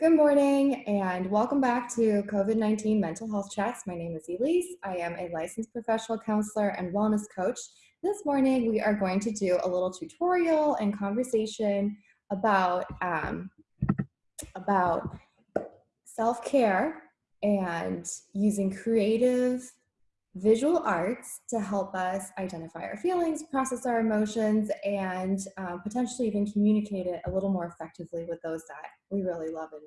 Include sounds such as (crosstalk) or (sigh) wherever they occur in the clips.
Good morning and welcome back to COVID-19 Mental Health Chats. My name is Elise. I am a licensed professional counselor and wellness coach. This morning we are going to do a little tutorial and conversation about, um, about self-care and using creative visual arts to help us identify our feelings, process our emotions, and um, potentially even communicate it a little more effectively with those that we really love and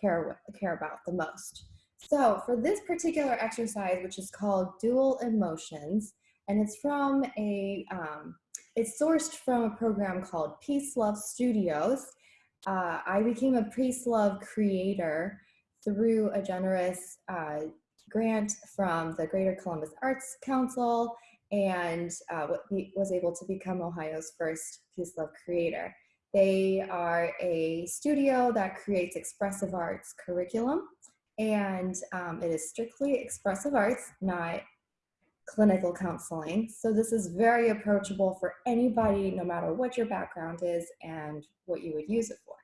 care, care about the most. So for this particular exercise, which is called Dual Emotions, and it's from a, um, it's sourced from a program called Peace Love Studios. Uh, I became a Peace Love creator through a generous uh, grant from the Greater Columbus Arts Council and uh, was able to become Ohio's first Peace Love creator. They are a studio that creates expressive arts curriculum and um, it is strictly expressive arts, not clinical counseling. So this is very approachable for anybody, no matter what your background is and what you would use it for.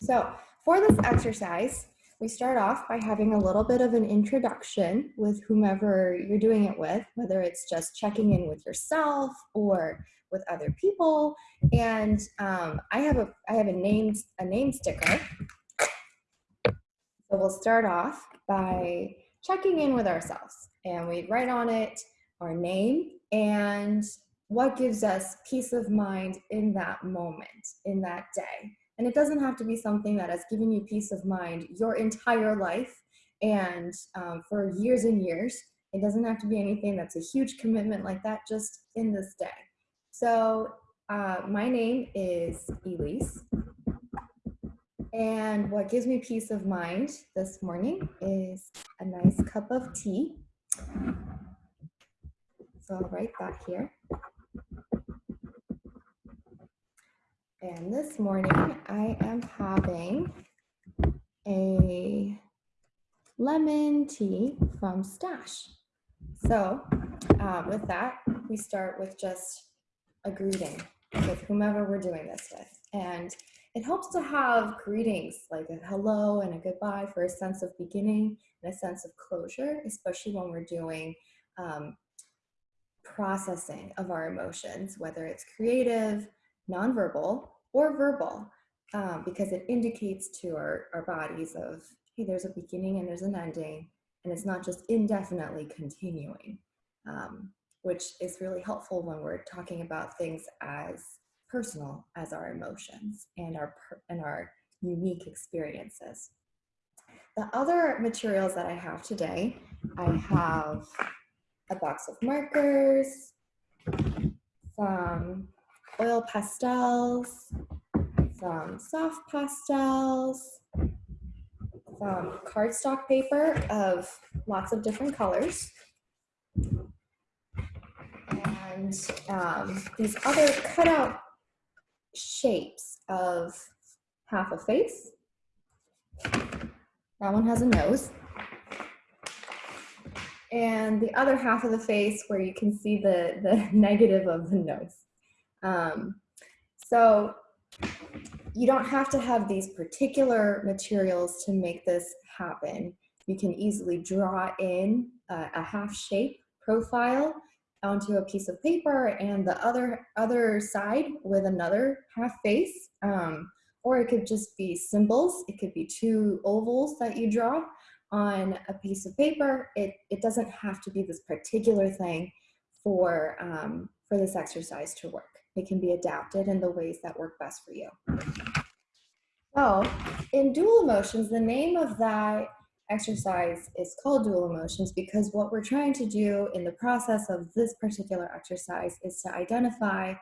So for this exercise, we start off by having a little bit of an introduction with whomever you're doing it with, whether it's just checking in with yourself or with other people. And um, I have a I have a name a name sticker. So we'll start off by checking in with ourselves, and we write on it our name and what gives us peace of mind in that moment, in that day. And it doesn't have to be something that has given you peace of mind your entire life and um, for years and years. It doesn't have to be anything that's a huge commitment like that, just in this day. So uh, my name is Elise. And what gives me peace of mind this morning is a nice cup of tea. So I'll write that here. And this morning I am having a lemon tea from Stash. So uh, with that, we start with just a greeting with whomever we're doing this with. And it helps to have greetings like a hello and a goodbye for a sense of beginning and a sense of closure, especially when we're doing um, processing of our emotions, whether it's creative, nonverbal, or verbal um, because it indicates to our, our bodies of, hey, there's a beginning and there's an ending, and it's not just indefinitely continuing, um, which is really helpful when we're talking about things as personal as our emotions and our, and our unique experiences. The other materials that I have today, I have a box of markers, some oil pastels, some soft pastels, some cardstock paper of lots of different colors, and um, these other cutout shapes of half a face. That one has a nose. And the other half of the face where you can see the, the (laughs) negative of the nose. Um, so you don't have to have these particular materials to make this happen. You can easily draw in a, half shape profile onto a piece of paper and the other other side with another half face. Um, or it could just be symbols. It could be two ovals that you draw on a piece of paper. It, it doesn't have to be this particular thing for, um, for this exercise to work. It can be adapted in the ways that work best for you. So in dual emotions, the name of that exercise is called dual emotions because what we're trying to do in the process of this particular exercise is to identify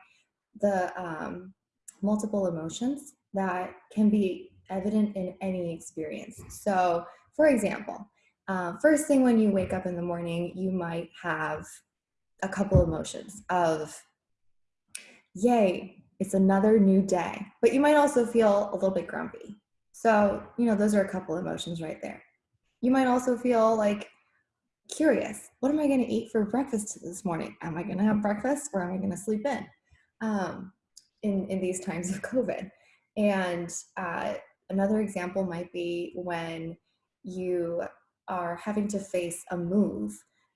the um, multiple emotions that can be evident in any experience. So for example, uh, first thing when you wake up in the morning, you might have a couple emotions of yay, it's another new day. But you might also feel a little bit grumpy. So, you know, those are a couple emotions right there. You might also feel like curious. What am I going to eat for breakfast this morning? Am I going to have breakfast or am I going to sleep in? Um, in, in these times of COVID. And uh, another example might be when you are having to face a move.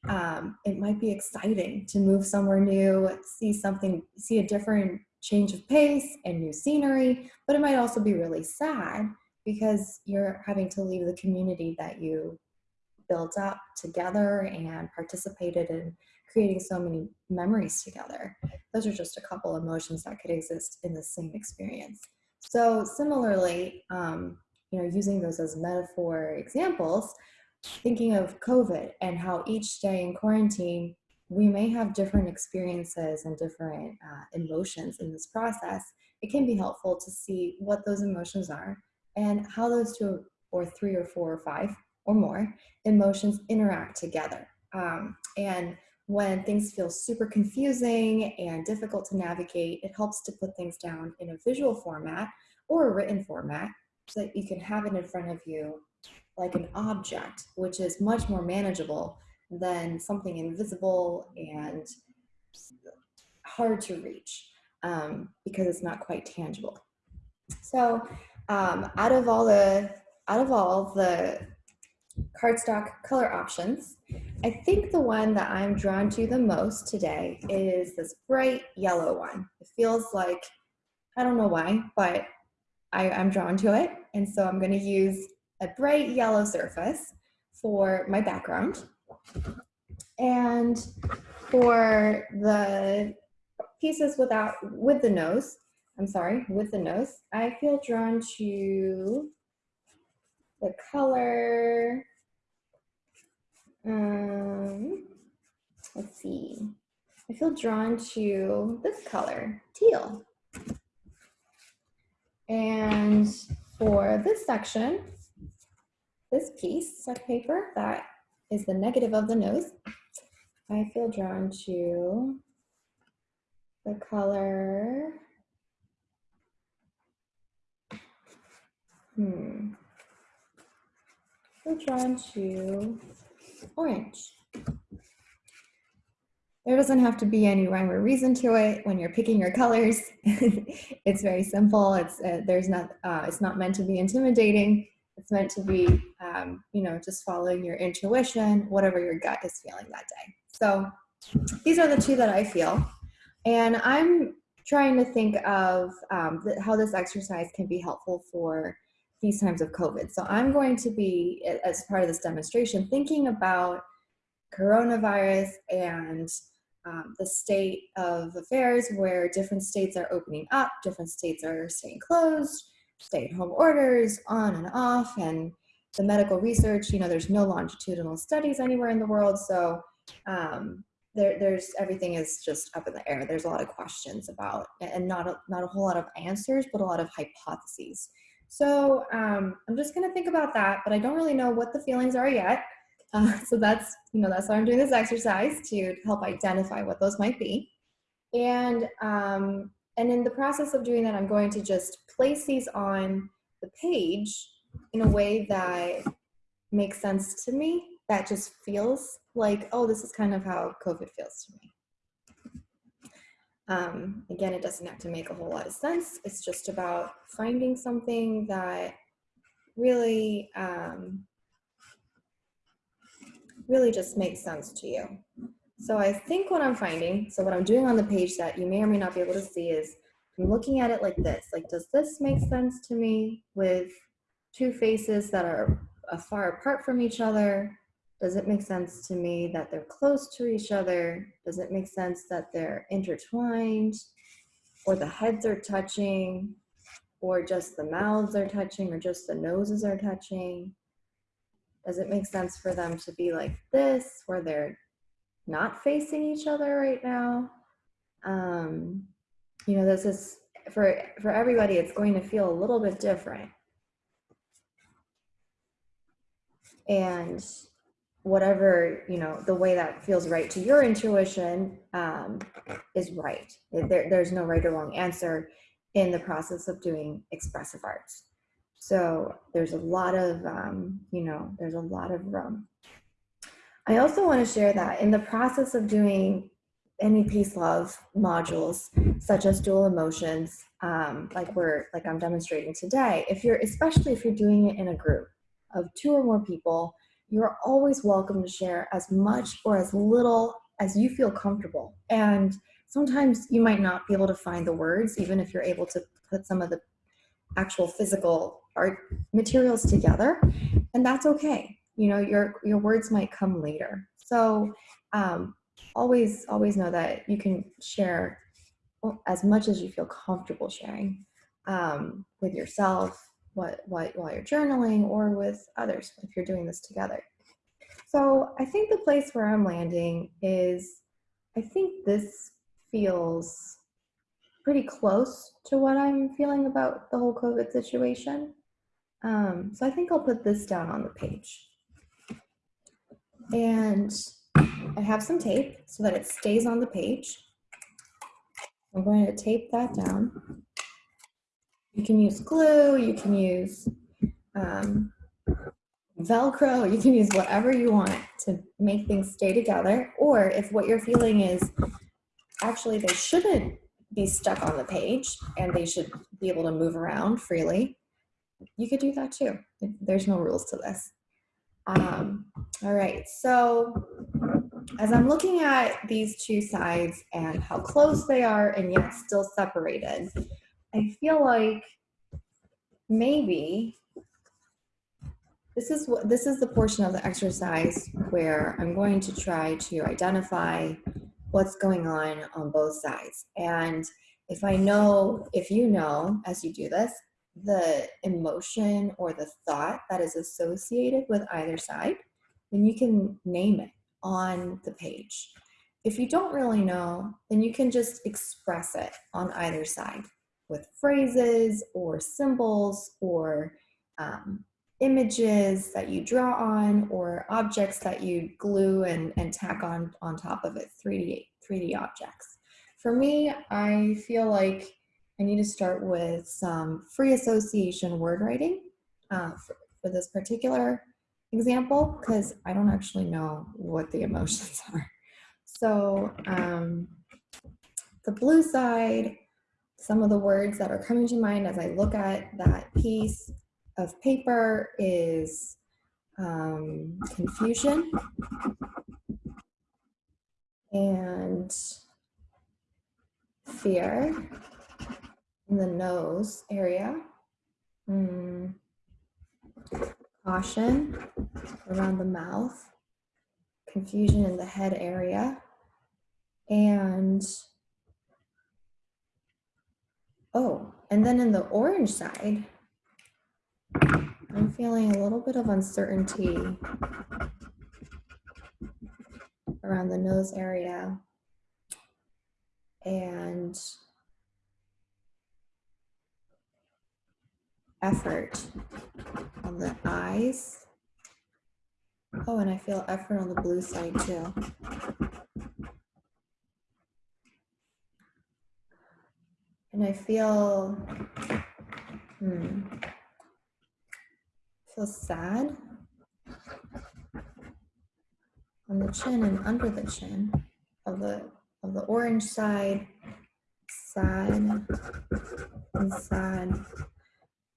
Um, it might be exciting to move somewhere new, see something, see a different change of pace and new scenery, but it might also be really sad because you're having to leave the community that you built up together and participated in creating so many memories together. Those are just a couple emotions that could exist in the same experience. So similarly, um, you know, using those as metaphor examples, thinking of COVID and how each day in quarantine, we may have different experiences and different uh, emotions in this process. It can be helpful to see what those emotions are and how those two or three or four or five or more emotions interact together. Um, and when things feel super confusing and difficult to navigate, it helps to put things down in a visual format or a written format so that you can have it in front of you like an object, which is much more manageable than something invisible and hard to reach um, because it's not quite tangible. So um, out of all the out of all the cardstock color options, I think the one that I'm drawn to the most today is this bright yellow one. It feels like, I don't know why, but I, I'm drawn to it. And so I'm gonna use a bright yellow surface for my background. And for the pieces without, with the nose, I'm sorry, with the nose, I feel drawn to the color, um, let's see, I feel drawn to this color, teal. And for this section, this piece of paper that is the negative of the nose, I feel drawn to the color, hmm, feel drawn to orange. There doesn't have to be any rhyme or reason to it when you're picking your colors. (laughs) it's very simple. It's uh, there's not uh, it's not meant to be intimidating. It's meant to be um, you know just following your intuition, whatever your gut is feeling that day. So these are the two that I feel, and I'm trying to think of um, how this exercise can be helpful for these times of COVID. So I'm going to be as part of this demonstration thinking about coronavirus and um, the state of affairs where different states are opening up, different states are staying closed, stay at home orders on and off, and the medical research, you know, there's no longitudinal studies anywhere in the world. So um, there, there's everything is just up in the air. There's a lot of questions about, and not a, not a whole lot of answers, but a lot of hypotheses. So um, I'm just gonna think about that, but I don't really know what the feelings are yet. Uh, (laughs) so that's, you know, that's why I'm doing this exercise to help identify what those might be. And, um, and in the process of doing that, I'm going to just place these on the page in a way that makes sense to me, that just feels like, oh, this is kind of how COVID feels to me. Um, again, it doesn't have to make a whole lot of sense. It's just about finding something that really um, really just makes sense to you. So I think what I'm finding, so what I'm doing on the page that you may or may not be able to see is I'm looking at it like this, like does this make sense to me with two faces that are far apart from each other? Does it make sense to me that they're close to each other? Does it make sense that they're intertwined or the heads are touching or just the mouths are touching or just the noses are touching? Does it make sense for them to be like this, where they're not facing each other right now? Um, you know, this is for for everybody. It's going to feel a little bit different, and whatever you know, the way that feels right to your intuition um, is right. There, there's no right or wrong answer in the process of doing expressive arts. So there's a lot of, um, you know, there's a lot of room. I also want to share that in the process of doing any peace love modules such as dual emotions um, like we're like i'm demonstrating today if you're especially if you're doing it in a group of two or more people you're always welcome to share as much or as little as you feel comfortable. And sometimes you might not be able to find the words even if you're able to put some of the actual physical art materials together and that's okay you know your your words might come later. So um, always always know that you can share as much as you feel comfortable sharing um, with yourself what, what while you're journaling or with others if you're doing this together. So i think the place where i'm landing is i think this feels pretty close to what i'm feeling about the whole covid situation. Um, so i think i'll put this down on the page and I have some tape so that it stays on the page. I'm going to tape that down. You can use glue, you can use um, Velcro, you can use whatever you want to make things stay together. Or if what you're feeling is actually they shouldn't be stuck on the page and they should be able to move around freely, you could do that too. There's no rules to this. Um, all right, so as I'm looking at these two sides and how close they are and yet still separated, I feel like maybe this is what this is the portion of the exercise where I'm going to try to identify what's going on on both sides. And if I know, if you know, as you do this, the emotion or the thought that is associated with either side, then you can name it on the page. If you don't really know, then you can just express it on either side with phrases or symbols or um, images that you draw on or objects that you glue and, and tack on on top of it, 3D, 3D objects. For me, I feel like I need to start with some free association word writing uh, for, for this particular example because I don't actually know what the (laughs) emotions are. So um, the blue side, some of the words that are coming to mind as I look at that piece of paper is um, confusion and fear in the nose area. Mm caution around the mouth, confusion in the head area, and oh, and then in the orange side, I'm feeling a little bit of uncertainty around the nose area. And effort on the eyes. Oh, and I feel effort on the blue side too. And I feel, hmm, feel sad on the chin and under the chin of the of the orange side, sad and sad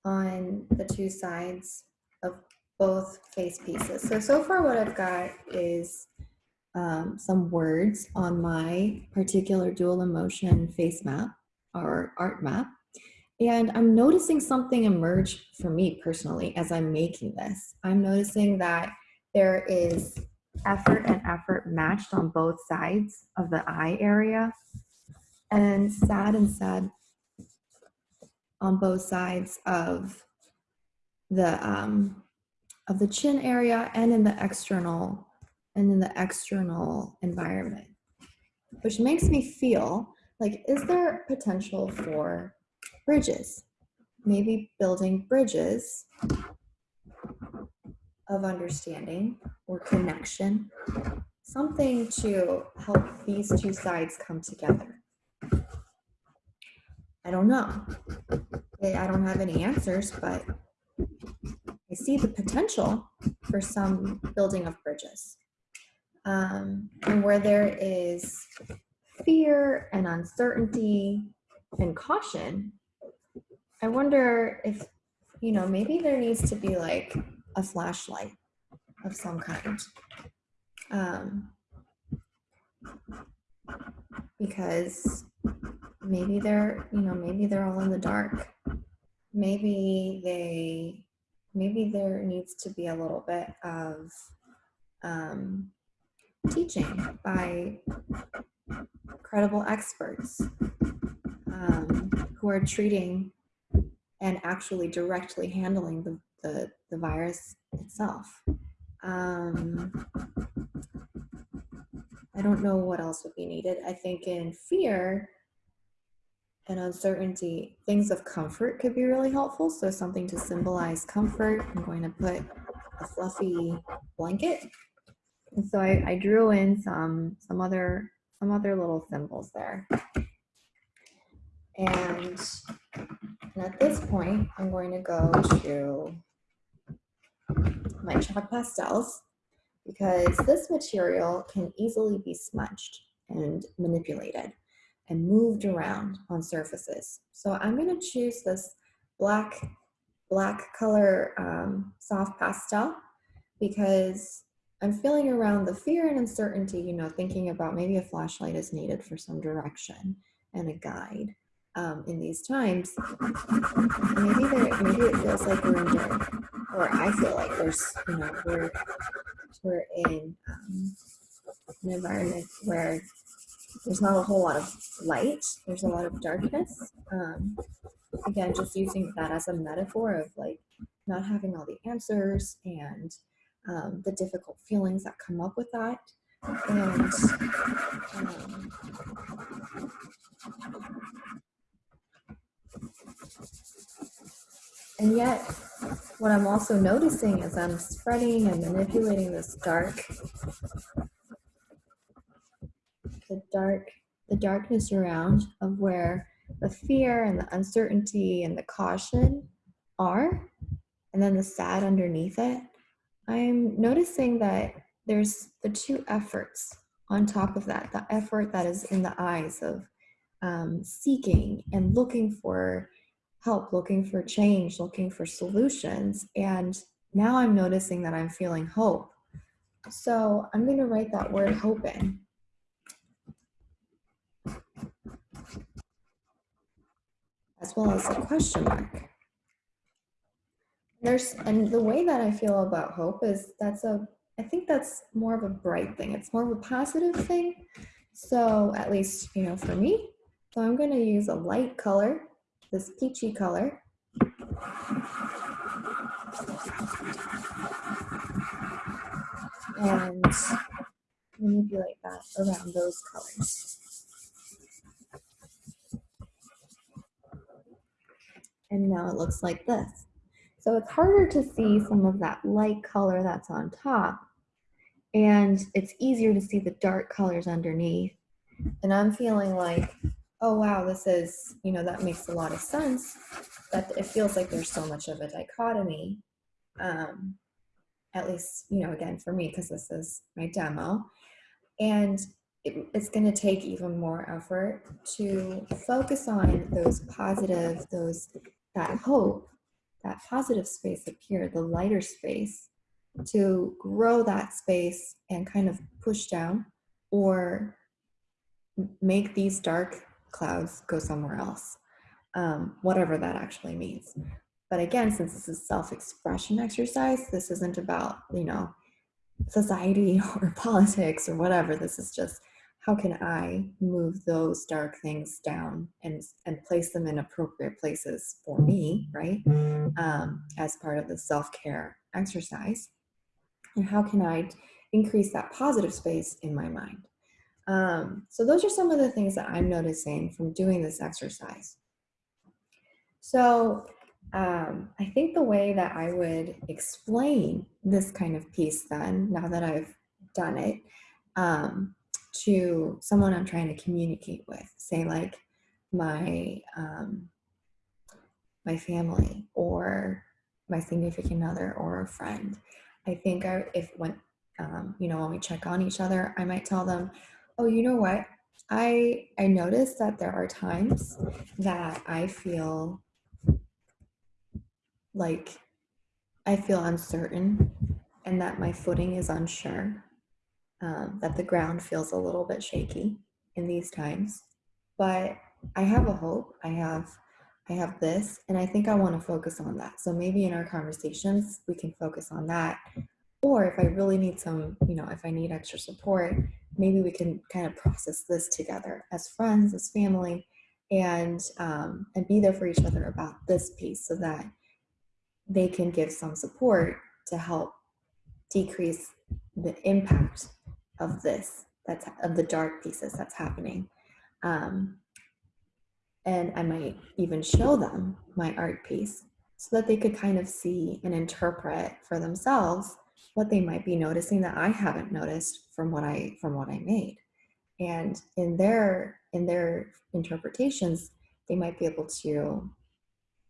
on the two sides of both face pieces. So, so far what I've got is um, some words on my particular dual emotion face map or art map. And I'm noticing something emerge for me personally as I'm making this. I'm noticing that there is effort and effort matched on both sides of the eye area and sad and sad on both sides of the um, of the chin area and in the external and in the external environment, which makes me feel like, is there potential for bridges? Maybe building bridges of understanding or connection, something to help these two sides come together. I don't know. I don't have any answers, but I see the potential for some building of bridges. Um, and where there is fear and uncertainty and caution, I wonder if, you know, maybe there needs to be like a flashlight of some kind. Um, because maybe they're, you know, maybe they're all in the dark. Maybe they, maybe there needs to be a little bit of um, teaching by credible experts um, who are treating and actually directly handling the, the, the virus itself. Um, I don't know what else would be needed. I think in fear and uncertainty, things of comfort could be really helpful. So something to symbolize comfort. I'm going to put a fluffy blanket. And so I, I drew in some some other some other little symbols there. And, and at this point, I'm going to go to my chalk pastels because this material can easily be smudged and manipulated and moved around on surfaces. So I'm going to choose this black, black color um, soft pastel because I'm feeling around the fear and uncertainty, you know, thinking about maybe a flashlight is needed for some direction and a guide um, in these times. Maybe there, maybe it feels like we're in dark, or I feel like there's, you know, we're we're in um, an environment where there's not a whole lot of light. There's a lot of darkness. Um, again, just using that as a metaphor of like not having all the answers and um, the difficult feelings that come up with that. And um, and yet, what I'm also noticing is I'm spreading and manipulating this dark, the dark, the darkness around of where the fear and the uncertainty and the caution are, and then the sad underneath it, I'm noticing that there's the two efforts on top of that the effort that is in the eyes of um, seeking and looking for help, looking for change, looking for solutions. And now I'm noticing that I'm feeling hope. So I'm going to write that word hope in. As well as a question mark. There's and the way that I feel about hope is that's a I think that's more of a bright thing. It's more of a positive thing. So at least, you know, for me. So I'm going to use a light color, this peachy color. And manipulate that around those colors. And now it looks like this. So it's harder to see some of that light color that's on top. And it's easier to see the dark colors underneath. And I'm feeling like, oh wow, this is, you know, that makes a lot of sense. That it feels like there's so much of a dichotomy. Um, at least, you know, again, for me, because this is my demo. And it, it's going to take even more effort to focus on those positive, those that hope that positive space appear, the lighter space, to grow that space and kind of push down or make these dark clouds go somewhere else, um, whatever that actually means. But again, since this is self-expression exercise, this isn't about, you know, society (laughs) or politics or whatever. This is just how can I move those dark things down and, and place them in appropriate places for me, right? Um, as part of the self-care exercise. And how can I increase that positive space in my mind? Um, so those are some of the things that I'm noticing from doing this exercise. So um, I think the way that I would explain this kind of piece then, now that I've done it, um, to someone I'm trying to communicate with, say like my um, my family or my significant other or a friend. I think I, if when um, you know when we check on each other, I might tell them, "Oh, you know what? I I notice that there are times that I feel like I feel uncertain and that my footing is unsure, um, that the ground feels a little bit shaky in these times. But I have a hope. I have I have this, and I think I want to focus on that. So maybe in our conversations, we can focus on that. Or if I really need some, you know, if I need extra support, maybe we can kind of process this together as friends, as family, and um, and be there for each other about this piece so that they can give some support to help decrease the impact of this that's of the dark pieces that's happening um, and i might even show them my art piece so that they could kind of see and interpret for themselves what they might be noticing that i haven't noticed from what i from what i made and in their in their interpretations they might be able to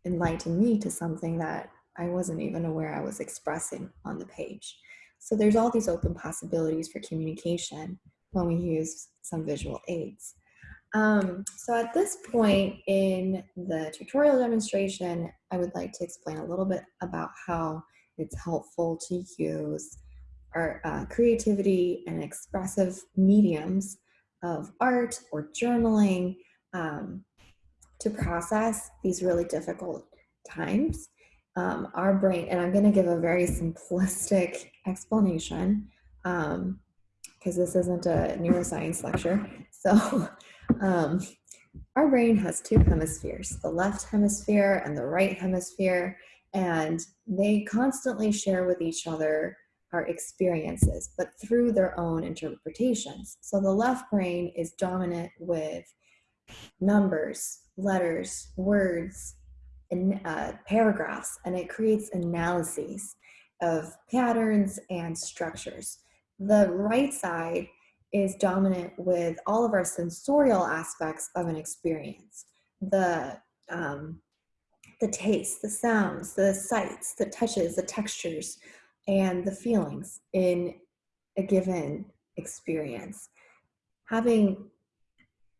enlighten me to something that I wasn't even aware I was expressing on the page. So there's all these open possibilities for communication when we use some visual aids. Um, so at this point in the tutorial demonstration, I would like to explain a little bit about how it's helpful to use our uh, creativity and expressive mediums of art or journaling um, to process these really difficult times um, our brain, and I'm going to give a very simplistic explanation because um, this isn't a neuroscience lecture. So, (laughs) um, our brain has two hemispheres the left hemisphere and the right hemisphere, and they constantly share with each other our experiences, but through their own interpretations. So, the left brain is dominant with numbers, letters, words, uh, paragraphs and it creates analyses of patterns and structures. The right side is dominant with all of our sensorial aspects of an experience. The, um, the taste, the sounds, the sights, the touches, the textures, and the feelings in a given experience. Having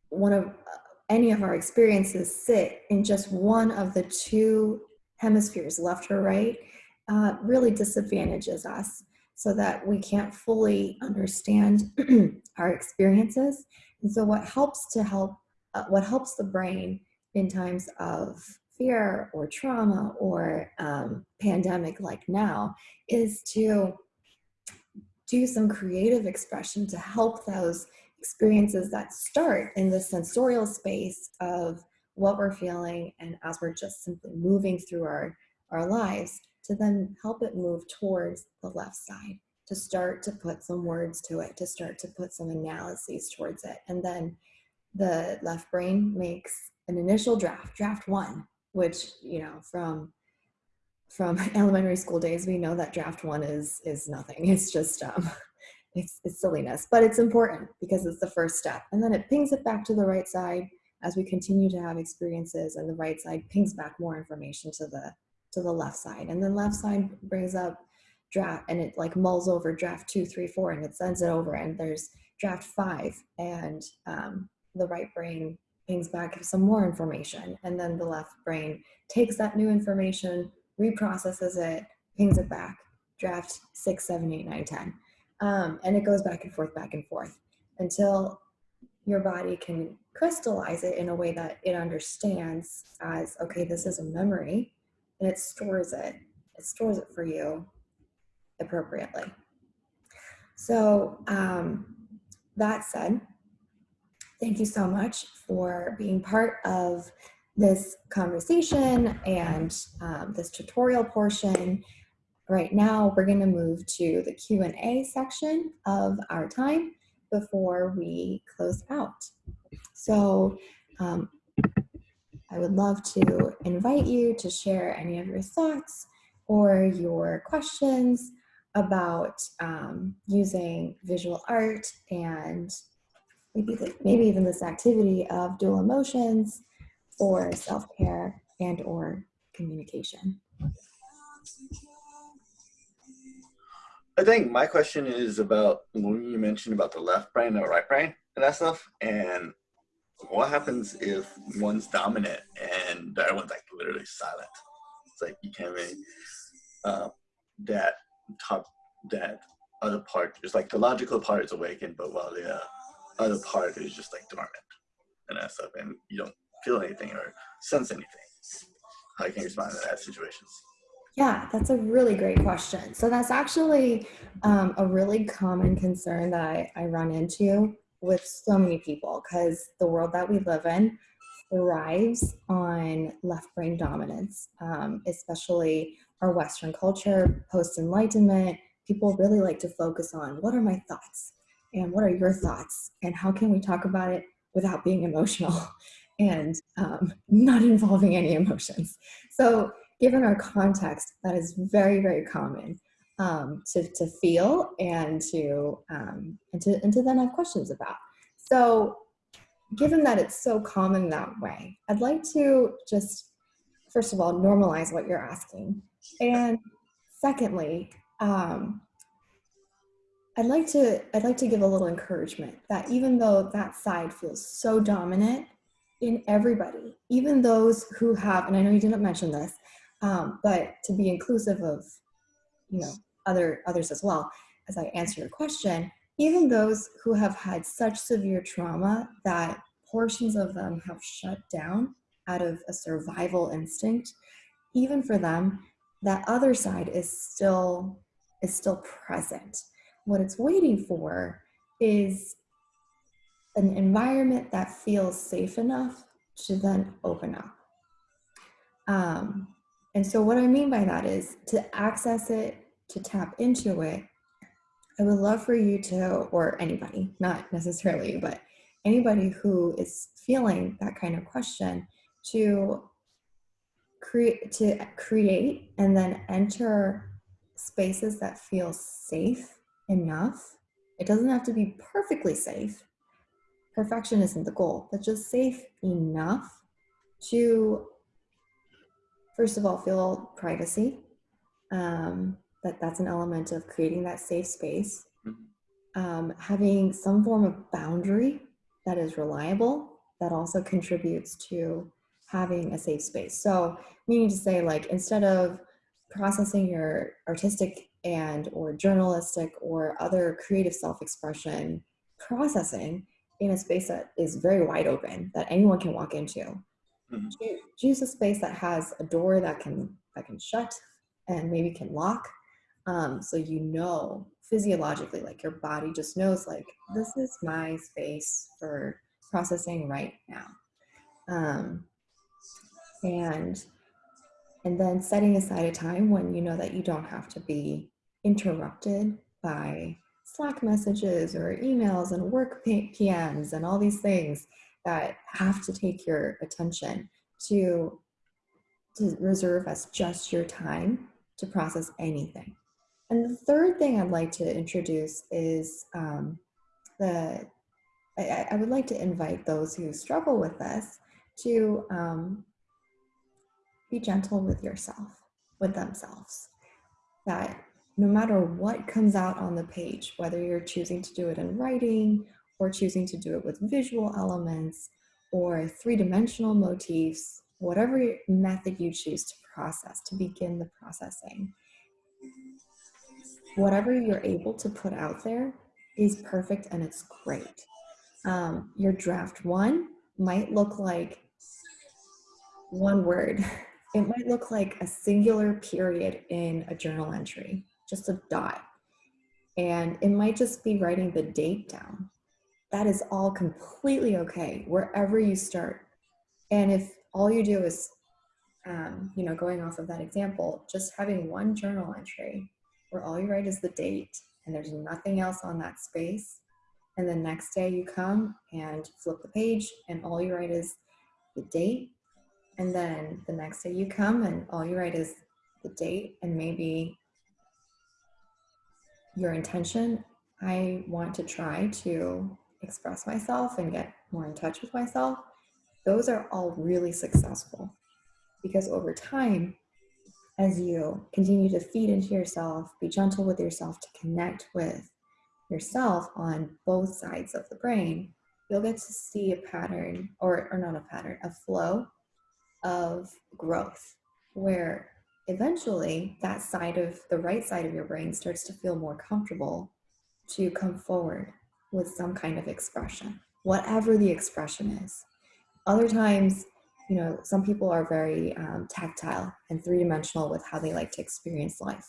one of any of our experiences sit in just one of the two hemispheres, left or right, uh, really disadvantages us so that we can't fully understand (clears throat) our experiences. And so what helps to help, uh, what helps the brain in times of fear or trauma or um, pandemic like now is to do some creative expression to help those experiences that start in the sensorial space of what we're feeling and as we're just simply moving through our, our lives to then help it move towards the left side to start to put some words to it to start to put some analyses towards it. And then the left brain makes an initial draft draft one which you know from from (laughs) elementary school days we know that draft one is is nothing. It's just um it's, it's silliness, but it's important because it's the first step. And then it pings it back to the right side as we continue to have experiences and the right side pings back more information to the to the left side. And then left side brings up draft and it like mulls over draft two, three, four, and it sends it over and there's draft five and um, the right brain pings back some more information. And then the left brain takes that new information, reprocesses it, pings it back, draft six, seven, eight, nine, ten. Um, and it goes back and forth, back and forth until your body can crystallize it in a way that it understands as okay, this is a memory, and it stores it. It stores it for you appropriately. So, um, that said, thank you so much for being part of this conversation and um, this tutorial portion Right now, we're going to move to the Q&A section of our time before we close out. So um, I would love to invite you to share any of your thoughts or your questions about um, using visual art and maybe, the, maybe even this activity of dual emotions or self-care and or communication. I think my question is about when you mentioned about the left brain and the right brain and that stuff, and what happens if one's dominant and the other one's like literally silent? It's like you can't really uh, that top that other part is like the logical part is awakened, but while the uh, other part is just like dormant and that stuff, and you don't feel anything or sense anything. How can you respond to that situations? Yeah, that's a really great question. So that's actually um, a really common concern that I, I run into with so many people because the world that we live in thrives on left brain dominance, um, especially our Western culture, post enlightenment. People really like to focus on what are my thoughts and what are your thoughts and how can we talk about it without being emotional (laughs) and um, not involving any emotions. So, given our context, that is very, very common um, to, to feel and to, um, and to and to then have questions about. So, given that it's so common that way, I'd like to just first of all normalize what you're asking, and secondly, um, I'd like to I'd like to give a little encouragement that even though that side feels so dominant in everybody, even those who have, and I know you didn't mention this, um, but to be inclusive of, you know, other others as well, as I answer your question, even those who have had such severe trauma that portions of them have shut down out of a survival instinct, even for them, that other side is still is still present. What it's waiting for is an environment that feels safe enough to then open up. Um, and so, what I mean by that is to access it, to tap into it. I would love for you to, or anybody, not necessarily, but anybody who is feeling that kind of question, to create, to create, and then enter spaces that feel safe enough. It doesn't have to be perfectly safe, perfection isn't the goal, but just safe enough to, first of all, feel privacy. Um, that that's an element of creating that safe space. Mm-hmm. Um, having some form of boundary that is reliable that also contributes to having a safe space. So, meaning to say, like, instead of processing your artistic and or journalistic or other creative self-expression processing in a space that is very wide open that anyone can walk into. Mm-hmm. Choose a space that has a door that can that can shut and maybe can lock, um, so you know physiologically, like your body just knows, like this is my space for processing right now, um, and and then setting aside a time when you know that you don't have to be interrupted by Slack messages or emails and work PMs and all these things that have to take your attention to, to reserve as just your time to process anything. And the third thing I'd like to introduce is um, the, I, I, would like to invite those who struggle with this to um, be gentle with yourself, with themselves. That no matter what comes out on the page, whether you're choosing to do it in writing or choosing to do it with visual elements or three-dimensional motifs, whatever method you choose to process, to begin the processing, whatever you're able to put out there is perfect and it's great. Um, your draft one might look like one word. (laughs) It might look like a singular period in a journal entry just a dot. And it might just be writing the date down. That is all completely okay, wherever you start. And if all you do is, um, you know, going off of that example, just having one journal entry where all you write is the date and there's nothing else on that space. And the next day you come and flip the page and all you write is the date. And then the next day you come and all you write is the date and maybe your intention, I want to try to express myself and get more in touch with myself, those are all really successful. Because over time, as you continue to feed into yourself, be gentle with yourself to connect with yourself on both sides of the brain, you'll get to see a pattern, or, or not a pattern, a flow of growth where eventually that side of the right side of your brain starts to feel more comfortable to come forward with some kind of expression, whatever the expression is. Other times, you know, some people are very um, tactile and three dimensional with how they like to experience life.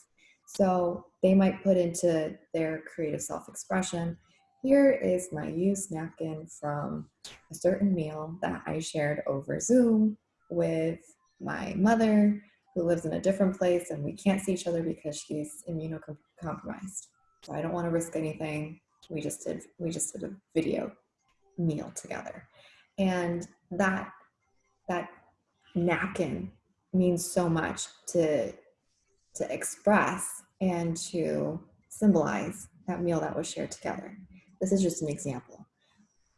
So they might put into their creative self expression here is my used napkin from a certain meal that I shared over Zoom with my mother who lives in a different place and we can't see each other because she's immunocompromised. So I don't want to risk anything. We just did we just did a video meal together. And that that napkin means so much to to express and to symbolize that meal that was shared together. This is just an example.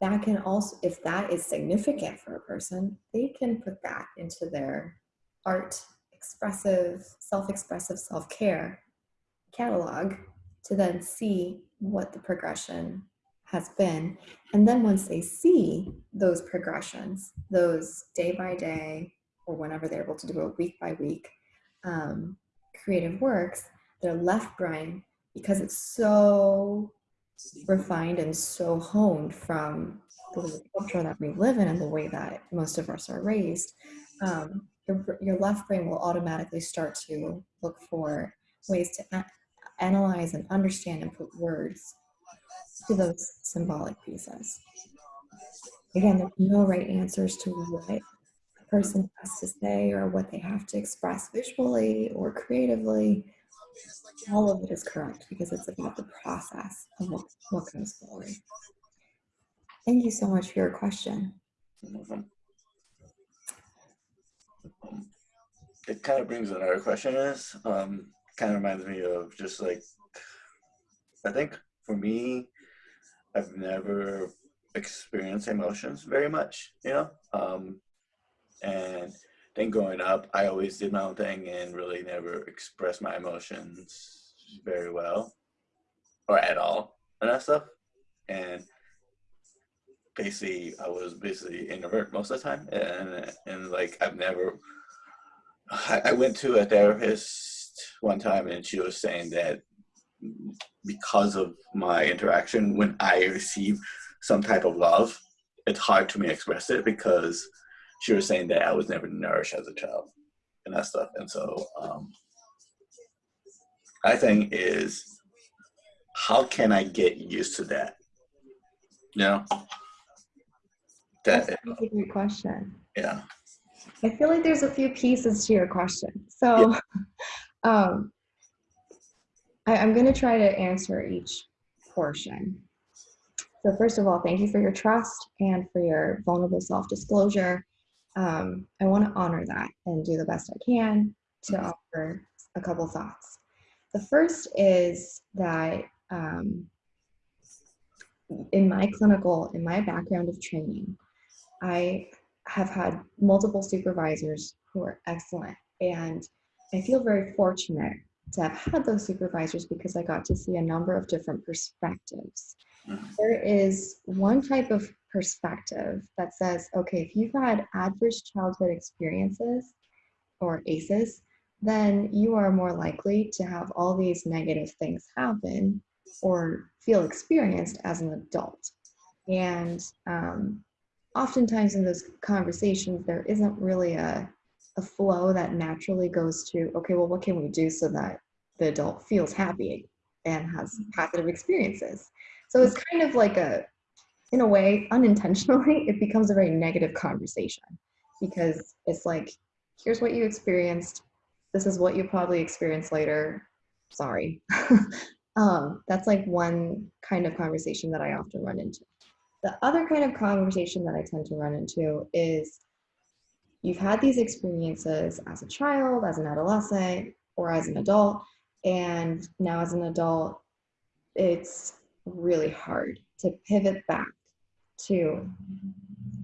That can also, if that is significant for a person, they can put that into their art, expressive, self-expressive self-care catalog to then see what the progression has been. And then once they see those progressions, those day by day, or whenever they're able to do it week by week, um, creative works, their left brain, because it's so refined and so honed from the culture that we live in and the way that most of us are raised, um, your, your left brain will automatically start to look for ways to a- analyze and understand and put words to those symbolic pieces. Again, there's no right answers to what a person has to say or what they have to express visually or creatively all of it is correct because it's about the process of what, what comes forward. Thank you so much for your question. It kind of brings another question is, um, kind of reminds me of just like, I think for me, I've never experienced emotions very much, you know? Um, and then growing up, I always did my own thing and really never expressed my emotions very well or at all and that stuff. And basically, I was basically introvert most of the time. And, and like, I've never, I, I went to a therapist one time and she was saying that because of my interaction, when I receive some type of love, it's hard to me to express it because she was saying that I was never nourished as a child and that stuff. And so um, I think is how can I get used to that? You know? That, That's a great question. Yeah. I feel like there's a few pieces to your question. So yeah. (laughs) um, I, I'm going to try to answer each portion. So first of all, thank you for your trust and for your vulnerable self-disclosure um, I want to honor that and do the best I can to offer a couple thoughts. The first is that um, in my clinical, in my background of training, I have had multiple supervisors who are excellent. And I feel very fortunate to have had those supervisors because I got to see a number of different perspectives. Mm-hmm. There is one type of perspective that says, okay, if you've had adverse childhood experiences or ACEs, then you are more likely to have all these negative things happen or feel experienced as an adult. And um, oftentimes in those conversations, there isn't really a, a flow that naturally goes to, okay, well, what can we do so that the adult feels happy and has positive experiences? So it's kind of like a in a way, unintentionally, (laughs) it becomes a very negative conversation because it's like, here's what you experienced. This is what you probably experience later. Sorry. (laughs) um, that's like one kind of conversation that I often run into. The other kind of conversation that I tend to run into is you've had these experiences as a child, as an adolescent, or as an adult, and now as an adult, it's really hard to pivot back to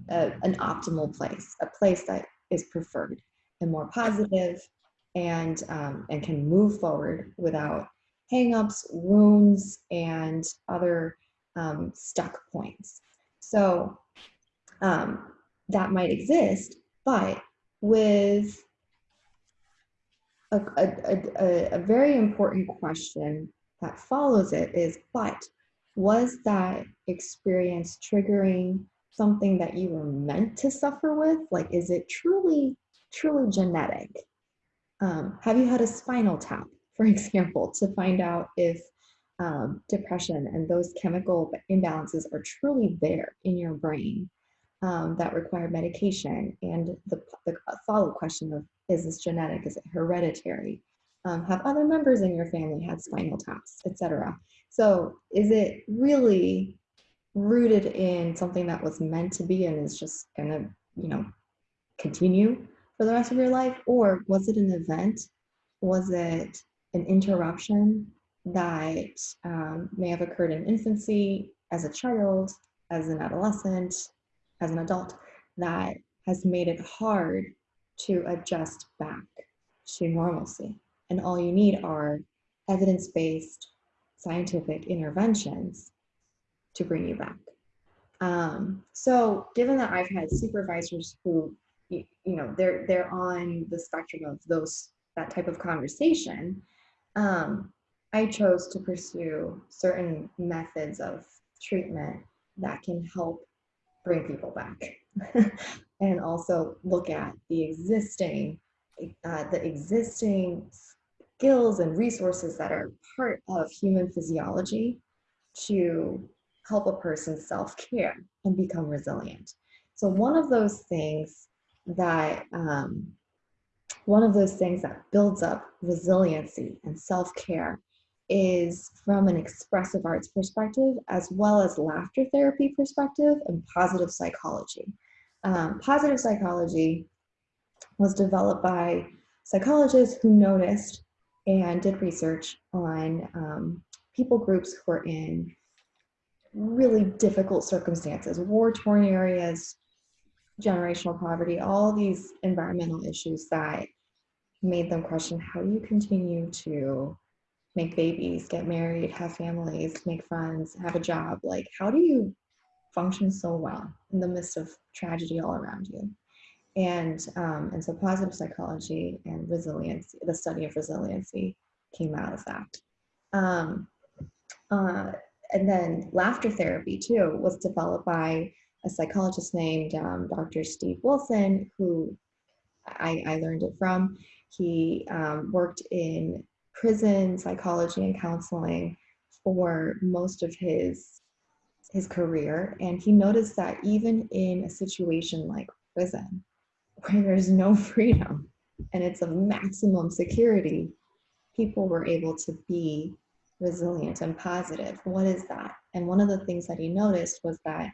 a, an optimal place, a place that is preferred and more positive and, um, and can move forward without hangups, wounds, and other um, stuck points. So um, that might exist, but with a, a, a, a very important question that follows it is, but was that experience triggering something that you were meant to suffer with? Like, is it truly, truly genetic? Um, have you had a spinal tap, (laughs) for example, to find out if um, depression and those chemical imbalances are truly there in your brain um, that require medication? And the, the follow question of, is this genetic? Is it hereditary? Um, have other members in your family had spinal taps, etc. So is it really rooted in something that was meant to be and is just gonna, you know, continue for the rest of your life? Or was it an event? Was it an interruption that um, may have occurred in infancy, as a child, as an adolescent, as an adult, that has made it hard to adjust back to normalcy? And all you need are evidence-based scientific interventions to bring you back. Um, so given that I've had supervisors who, you, you, know, they're, they're on the spectrum of those, that type of conversation, um, I chose to pursue certain methods of treatment that can help bring people back (laughs) and also look at the existing, uh, the existing skills and resources that are part of human physiology to help a person self-care and become resilient. So one of those things that um, one of those things that builds up resiliency and self-care is from an expressive arts perspective as well as laughter therapy perspective and positive psychology. Um, positive psychology was developed by psychologists who noticed and did research on um, people groups who are in really difficult circumstances, war-torn areas, generational poverty, all these environmental issues that made them question how you continue to make babies, get married, have families, make friends, have a job? Like, how do you function so well in the midst of tragedy all around you? And, um, and so positive psychology and resilience, the study of resiliency came out of that. Um, uh, and then laughter therapy too was developed by a psychologist named um, Dr. Steve Wilson, who I, I learned it from. He um, worked in prison psychology and counseling for most of his his career and he noticed that even in a situation like prison (laughs) where there's no (laughs) freedom and it's a maximum security, people were able to be resilient and positive. What is that? And one of the things that he noticed was that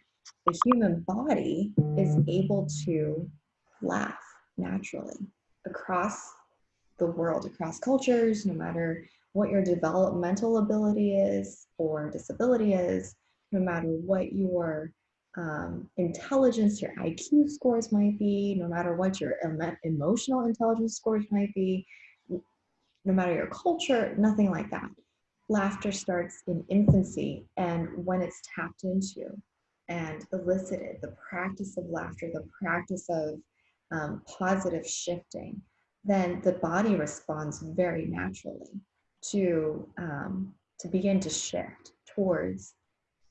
the human body is able to laugh naturally across the world, across cultures, no matter what your developmental ability is or disability is, no matter what your um, intelligence, your IQ scores might be, no matter what your emotional intelligence scores might be, no matter your culture, nothing like that. Laughter starts in infancy and when it's tapped into and elicited, the practice of laughter, the practice of um, positive shifting, then the body responds very naturally to, um, to begin to shift towards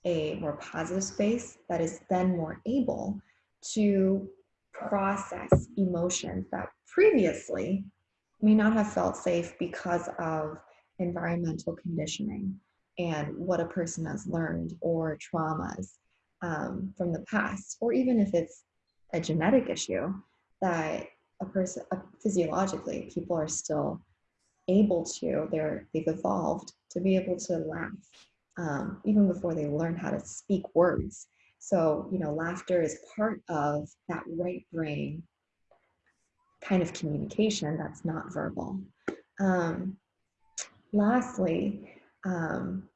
a more positive space that is then more able to process emotions that previously may not have felt safe because of environmental conditioning and what a person has learned or traumas um, from the past, or even if it's a genetic issue that a person physiologically people are still able to they're they've evolved to be able to laugh um, even before they learn how to speak words. So, you know, laughter is part of that right brain kind of communication that's not verbal. Um, lastly, um,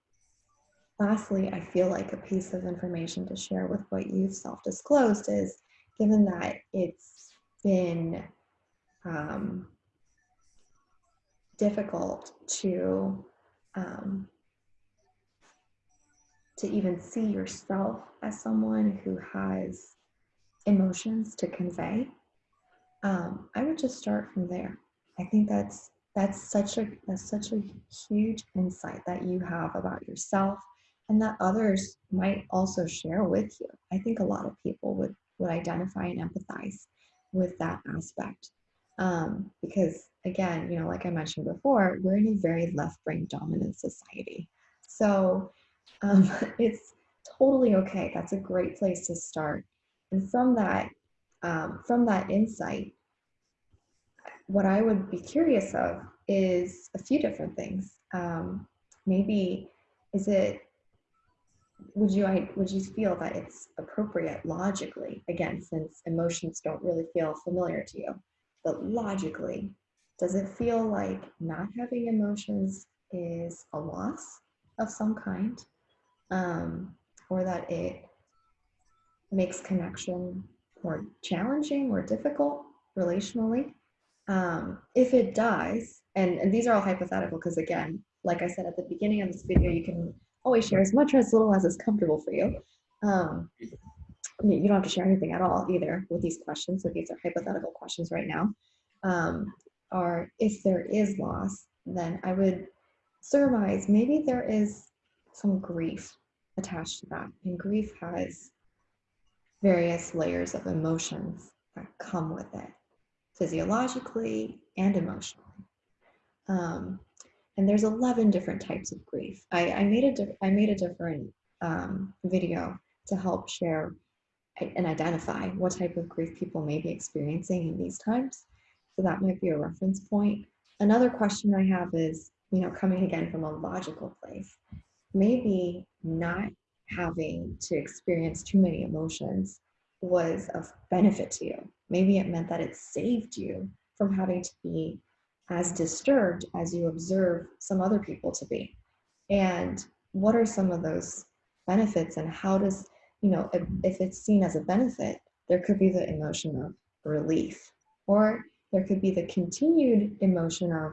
lastly, I feel like a piece of information to share with what you've self-disclosed is given that it's been um, difficult to um, to even see yourself as someone who has emotions to convey, um, I would just start from there. I think that's that's such a that's such a huge insight that you have about yourself and that others might also share with you. I think a lot of people would would identify and empathize with that aspect. Um, because again, you know, like I mentioned before, we're in a very left brain dominant society. So um, (laughs) it's totally okay. That's a great place to start. And from that, um, from that insight, what I would be curious of is a few different things. Um, maybe is it would you I, would you feel that it's appropriate logically again since emotions don't really feel familiar to you but logically does it feel like not having emotions is a loss of some kind um, or that it makes connection more challenging more difficult relationally um, if it does and, and these are all hypothetical because again like i said at the beginning of this video you can always share as much or as little as is comfortable for you. Um, you don't have to share anything at all either with these questions. So these are hypothetical questions right now. Um, or if there is loss, then I would surmise maybe there is some grief attached to that. And grief has various layers of emotions that come with it, physiologically and emotionally. Um, and there's 11 different types of grief. I, I made a I made a different um, video to help share and identify what type of grief people may be experiencing in these times. So that might be a reference point. Another question I have is, you know, coming again from a logical place, maybe not having to experience too many emotions was of benefit to you. Maybe it meant that it saved you from having to be as disturbed as you observe some other people to be. And what are some of those benefits and how does, you know, if, if it's seen as a benefit, there could be the emotion of relief or there could be the continued emotion of,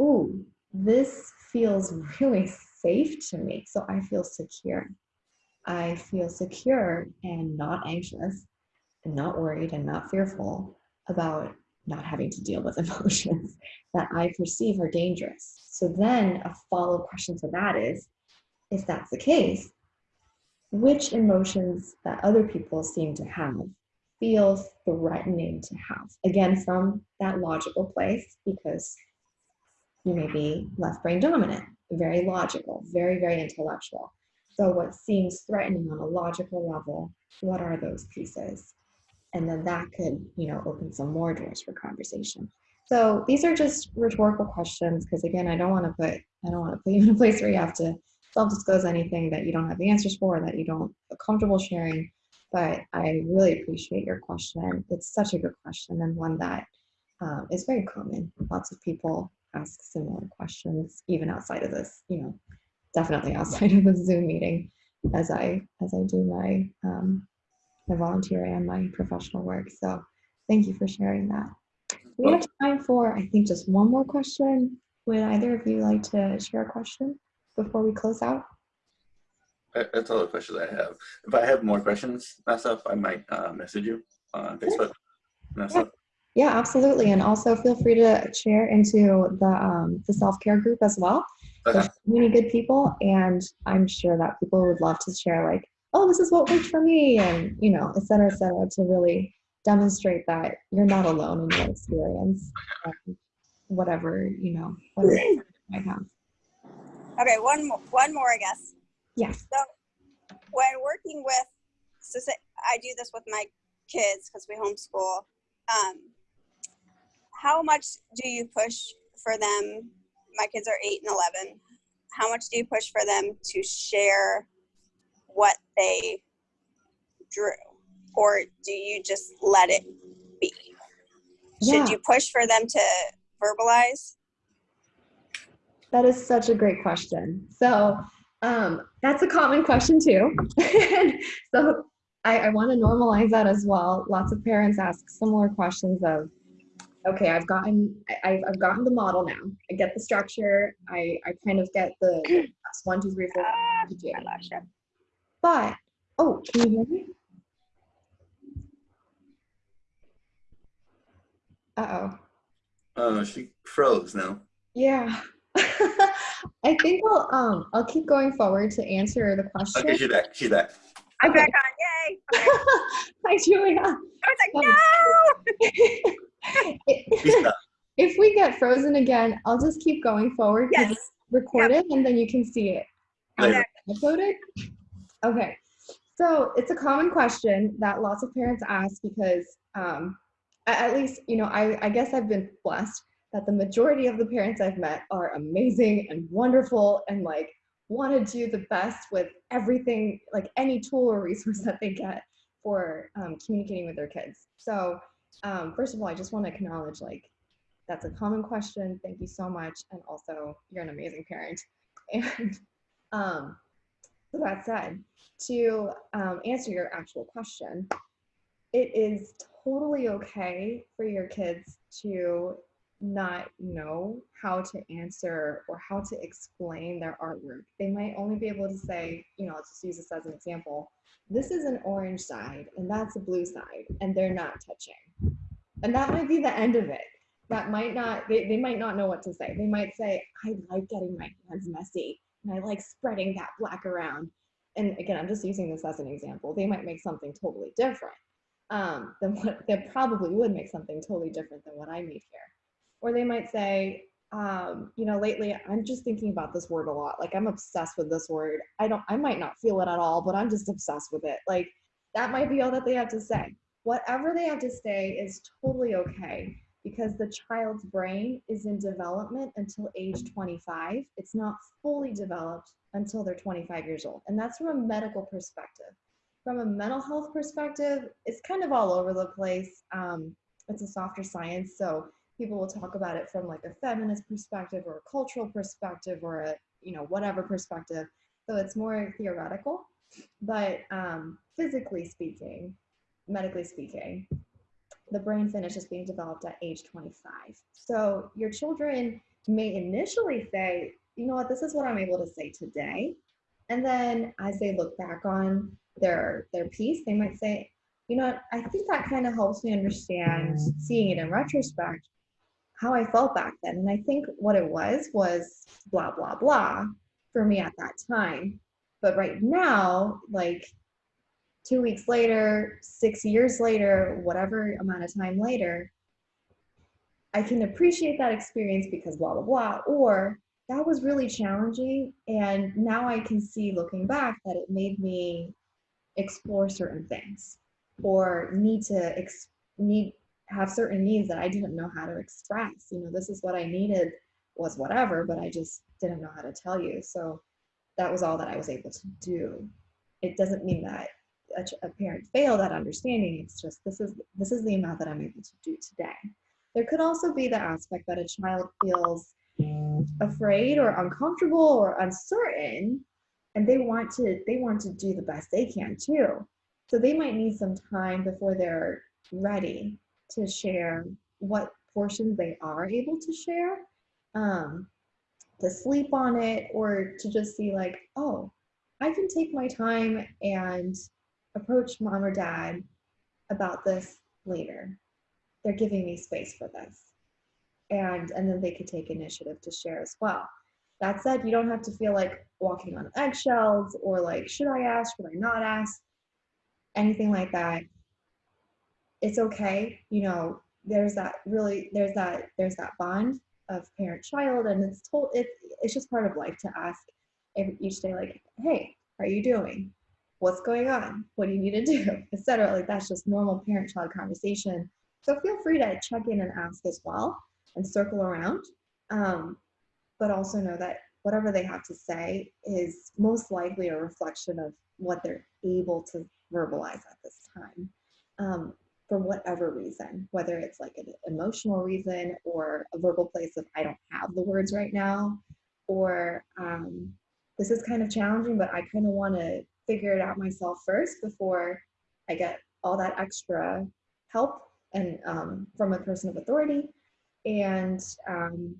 ooh, this feels really safe to me. So I feel secure. I feel secure and not anxious and not worried and not fearful about not having to deal with (laughs) emotions that I perceive are dangerous. So then a follow-up question to that is, if that's the case, which emotions that other people seem to have feel threatening to have? Again, from that logical place, because you may be left brain dominant, very logical, very, very intellectual. So what seems threatening on a logical level, what are those pieces? and then that could you know open some more doors for conversation so these are just rhetorical questions because again i don't want to put i don't want to put you in a place where you have to self-disclose anything that you don't have the answers for that you don't feel comfortable sharing but i really appreciate your question it's such a good question and one that um, is very common lots of people ask similar questions even outside of this you know definitely outside of the zoom meeting as i as i do my um, my volunteer and my professional work. So thank you for sharing that. We have time for, I think, just one more question. Would either of you like to share a question before we close out? That's all the questions I have. If I have more questions, stuff, I might uh, message you on Facebook. Yeah. yeah, absolutely. And also feel free to share into the, um, the self-care group as well. Okay. There's many good people, and I'm sure that people would love to share like oh, this is what worked for me, and you know, et cetera, et cetera, to really demonstrate that you're not alone in your experience, um, whatever you know, (laughs) whatever you might have. Okay, one more, one more, I guess. Yes. So, when working with, so say, I do this with my kids because we homeschool. Um, how much do you push for them? My kids are eight and eleven. How much do you push for them to share what they drew? Or do you just let it be? Yeah. Should you push for them to verbalize? That is such a great question. So um, that's a common question too. (laughs) so I, I want to normalize that as well. Lots of parents ask similar questions of, okay, I've gotten, I, I've, I've gotten the model now. I get the structure. I, I kind of get the steps, (clears throat) one, two, three, four, Ah, five, two. I lost you. But, oh, can you hear me? Uh-oh. Oh, she froze now. Yeah. (laughs) I think I'll um I'll keep going forward to answer the question. Okay, she's back. She's back. I'm Okay. back on. Yay. Okay. (laughs) Hi Julia. I was like, Um, no. (laughs) She if we get frozen again, I'll just keep going forward because Yes. it's recorded and then you can see it Later. uploaded. Okay. So it's a common question that lots of parents ask because um, at least, you know, I, I guess I've been blessed that the majority of the parents I've met are amazing and wonderful and like want to do the best with everything, like any tool or resource that they get for um, communicating with their kids. So um, first of all, I just want to acknowledge like that's a common question. Thank you so much. And also you're an amazing parent. (laughs) And um, so that said, to um, answer your actual question, it is totally okay for your kids to not know how to answer or how to explain their artwork. They might only be able to say, you know, let's just use this as an example. This is an orange side and that's a blue side, and they're not touching. And that might be the end of it. That might not, they, they might not know what to say. They might say, I like getting my hands messy and I like spreading that black around. And again, I'm just using this as an example. They might make something totally different um, than what they probably would make something totally different than what I made here. Or they might say, um, you know, lately I'm just thinking about this word a lot. Like I'm obsessed with this word. I don't, I might not feel it at all, but I'm just obsessed with it. Like that might be all that they have to say. Whatever they have to say is totally okay because the child's brain is in development until age 25. It's not fully developed until they're 25 years old. And that's from a medical perspective. From a mental health perspective, it's kind of all over the place. Um, it's a softer science. So people will talk about it from like a feminist perspective or a cultural perspective or a, you know, whatever perspective. So it's more theoretical. But um, physically speaking, medically speaking, the brain finishes being developed at age 25. So your children may initially say, you know what, this is what I'm able to say today. And then as they look back on their their piece, they might say, you know what, I think that kind of helps me understand seeing it in retrospect how I felt back then. And I think what it was was blah blah blah for me at that time. But right now, like two weeks later, six years later, whatever amount of time later, I can appreciate that experience because blah, blah, blah. Or that was really challenging. And now I can see looking back that it made me explore certain things or need to ex- need have certain needs that I didn't know how to express. You know, this is what I needed was whatever, but I just didn't know how to tell you. So that was all that I was able to do. It doesn't mean that a, parent failed at understanding. It's just this is this is the amount that I'm able to do today. There could also be the aspect that a child feels afraid or uncomfortable or uncertain, and they want to they want to do the best they can too. So they might need some time before they're ready to share what portions they are able to share, um, to sleep on it, or to just see like, oh, I can take my time and approach mom or dad about this later. They're giving me space for this. And and then they could take initiative to share as well. That said, you don't have to feel like walking on eggshells or like, should I ask, should I not ask? Anything like that. It's okay. You know, there's that really there's that there's that bond of parent child and it's told it, it's just part of life to ask each day like hey how are you doing? What's going on? What do you need to do? (laughs) Etc. Like that's just normal parent child conversation. So feel free to check in and ask as well and circle around um, but also know that whatever they have to say is most likely a reflection of what they're able to verbalize at this time. Um, for whatever reason, whether it's like an emotional reason or a verbal place of I don't have the words right now, or um, this is kind of challenging, but I kind of want to figure it out myself first before I get all that extra help and um, from a person of authority, and um,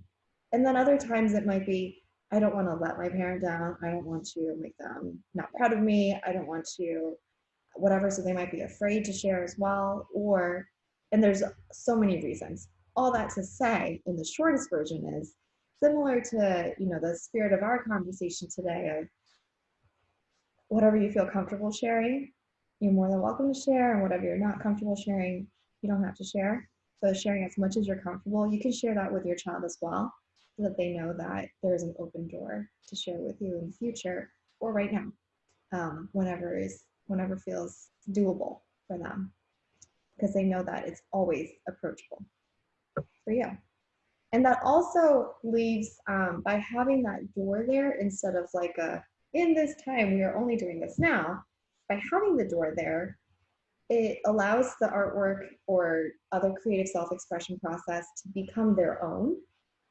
and then other times it might be I don't want to let my parent down. I don't want to make them not proud of me. I don't want to whatever. So they might be afraid to share as well. Or and there's so many reasons. All that to say, in the shortest version is similar to you know the spirit of our conversation today of whatever you feel comfortable sharing, you're more than welcome to share, and whatever you're not comfortable sharing, you don't have to share. So sharing as much as you're comfortable, you can share that with your child as well, so that they know that there is an open door to share with you in the future or right now, um, whenever is whenever feels doable for them, because they know that it's always approachable for you. And that also leaves um, by having that door there instead of like a in this time we are only doing this now. By having the door there, it allows the artwork or other creative self-expression process to become their own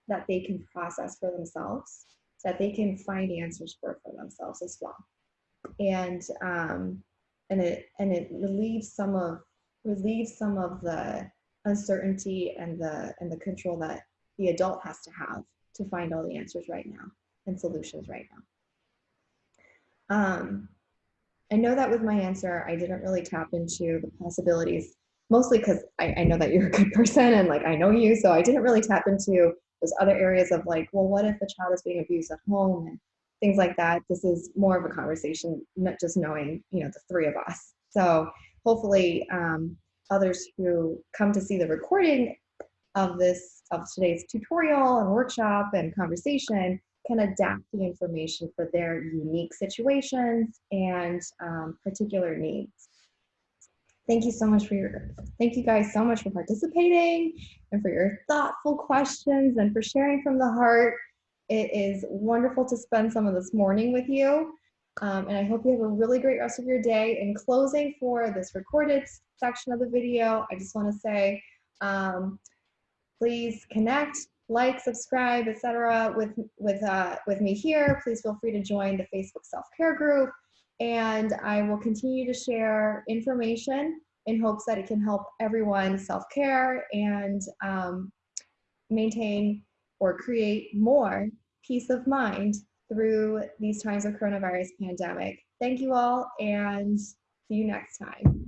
that they can process for themselves that they can find answers for for themselves as well and um and it and it relieves some of relieves some of the uncertainty and the and the control that the adult has to have to find all the answers right now and solutions right now. Um I know that with my answer, I didn't really tap into the possibilities, mostly because I, I, know that you're a good (laughs) person and like I know you, so I didn't really tap into those other areas of like, well, what if the child is being abused at home and things like that. This is more of a conversation, not just knowing, you know, the three of us. So hopefully, um, others who come to see the recording of this of today's tutorial and workshop and conversation can adapt the information for their unique situations and um, particular needs. Thank you so much for your, thank you guys so much for participating and for your thoughtful questions and for sharing from the heart. It is wonderful to spend some of this morning with you. Um, and I hope you have a really great rest of your day. In closing for this recorded section of the video, I just wanna say, um, please connect, like, subscribe, etc. with with uh, with me here. Please feel free to join the Facebook self-care group, and I will continue to share information in hopes that it can help everyone self-care and um, maintain or create more peace of mind through these times of coronavirus pandemic. Thank you all and see you next time.